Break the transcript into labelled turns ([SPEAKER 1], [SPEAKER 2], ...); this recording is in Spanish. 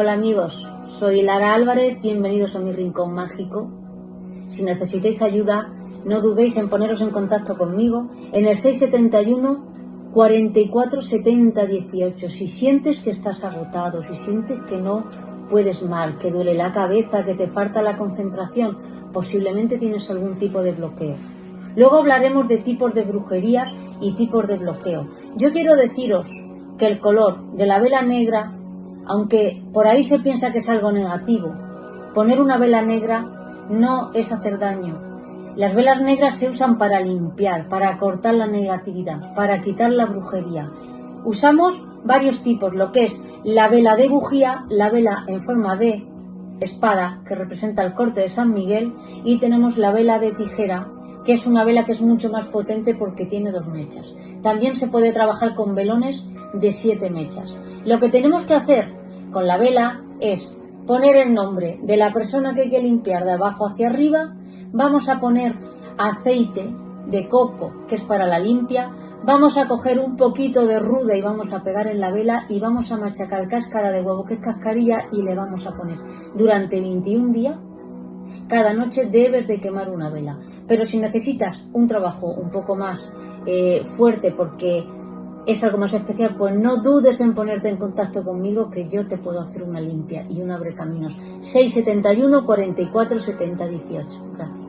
[SPEAKER 1] Hola amigos, soy Lara Álvarez, bienvenidos a mi rincón mágico. Si necesitáis ayuda, no dudéis en poneros en contacto conmigo en el 671 44 70 18. Si sientes que estás agotado, si sientes que no puedes mal, que duele la cabeza, que te falta la concentración, posiblemente tienes algún tipo de bloqueo. Luego hablaremos de tipos de brujerías y tipos de bloqueo. Yo quiero deciros que el color de la vela negra, aunque por ahí se piensa que es algo negativo, poner una vela negra no es hacer daño. Las velas negras se usan para limpiar, para cortar la negatividad, para quitar la brujería. Usamos varios tipos, lo que es la vela de bujía, la vela en forma de espada, que representa el corte de San Miguel, y tenemos la vela de tijera, que es una vela que es mucho más potente porque tiene dos mechas. También se puede trabajar con velones de siete mechas. Lo que tenemos que hacer con la vela es poner el nombre de la persona que hay que limpiar de abajo hacia arriba, vamos a poner aceite de coco, que es para la limpia, vamos a coger un poquito de ruda y vamos a pegar en la vela y vamos a machacar cáscara de huevo, que es cascarilla, y le vamos a poner durante 21 días. Cada noche debes de quemar una vela. Pero si necesitas un trabajo un poco más eh, fuerte porque es algo más especial, pues no dudes en ponerte en contacto conmigo que yo te puedo hacer una limpia y un abre caminos. 671 44 70 18. Gracias.